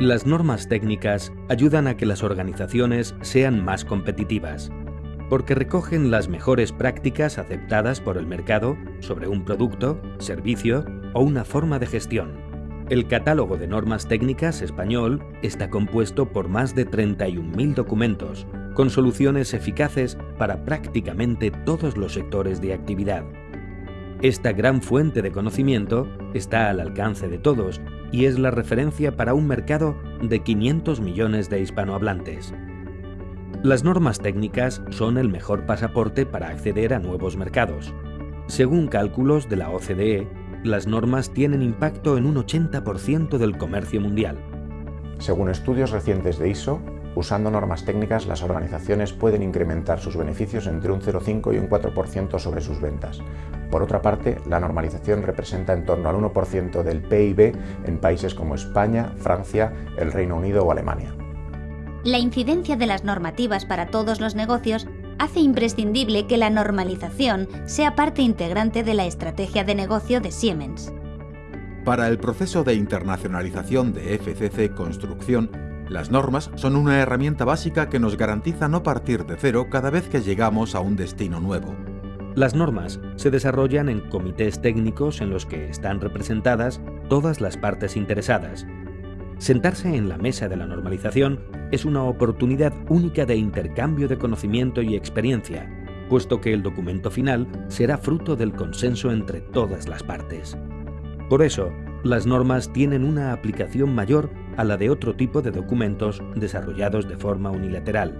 Las normas técnicas ayudan a que las organizaciones sean más competitivas, porque recogen las mejores prácticas aceptadas por el mercado sobre un producto, servicio o una forma de gestión. El catálogo de normas técnicas español está compuesto por más de 31.000 documentos, con soluciones eficaces para prácticamente todos los sectores de actividad. Esta gran fuente de conocimiento está al alcance de todos y es la referencia para un mercado de 500 millones de hispanohablantes. Las normas técnicas son el mejor pasaporte para acceder a nuevos mercados. Según cálculos de la OCDE, las normas tienen impacto en un 80% del comercio mundial. Según estudios recientes de ISO, Usando normas técnicas, las organizaciones pueden incrementar sus beneficios entre un 0,5 y un 4% sobre sus ventas. Por otra parte, la normalización representa en torno al 1% del PIB en países como España, Francia, el Reino Unido o Alemania. La incidencia de las normativas para todos los negocios hace imprescindible que la normalización sea parte integrante de la estrategia de negocio de Siemens. Para el proceso de internacionalización de FCC Construcción, las normas son una herramienta básica que nos garantiza no partir de cero cada vez que llegamos a un destino nuevo. Las normas se desarrollan en comités técnicos en los que están representadas todas las partes interesadas. Sentarse en la mesa de la normalización es una oportunidad única de intercambio de conocimiento y experiencia, puesto que el documento final será fruto del consenso entre todas las partes. Por eso, las normas tienen una aplicación mayor a la de otro tipo de documentos desarrollados de forma unilateral.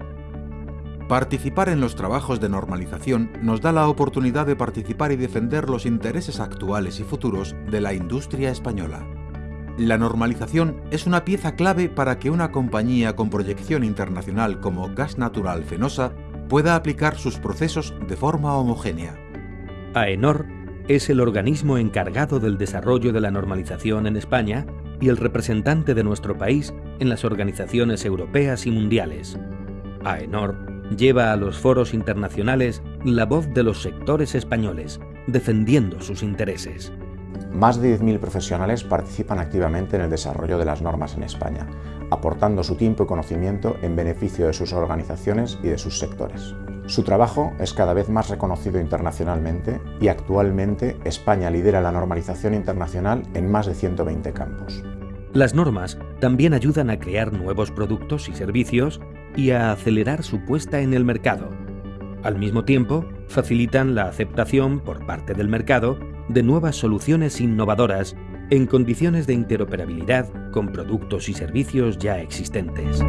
Participar en los trabajos de normalización nos da la oportunidad de participar y defender los intereses actuales y futuros de la industria española. La normalización es una pieza clave para que una compañía con proyección internacional como Gas Natural Fenosa pueda aplicar sus procesos de forma homogénea. AENOR es el organismo encargado del desarrollo de la normalización en España y el representante de nuestro país en las organizaciones europeas y mundiales. AENOR lleva a los foros internacionales la voz de los sectores españoles, defendiendo sus intereses. Más de 10.000 profesionales participan activamente en el desarrollo de las normas en España, aportando su tiempo y conocimiento en beneficio de sus organizaciones y de sus sectores. Su trabajo es cada vez más reconocido internacionalmente y actualmente España lidera la normalización internacional en más de 120 campos. Las normas también ayudan a crear nuevos productos y servicios y a acelerar su puesta en el mercado. Al mismo tiempo, facilitan la aceptación por parte del mercado de nuevas soluciones innovadoras en condiciones de interoperabilidad con productos y servicios ya existentes.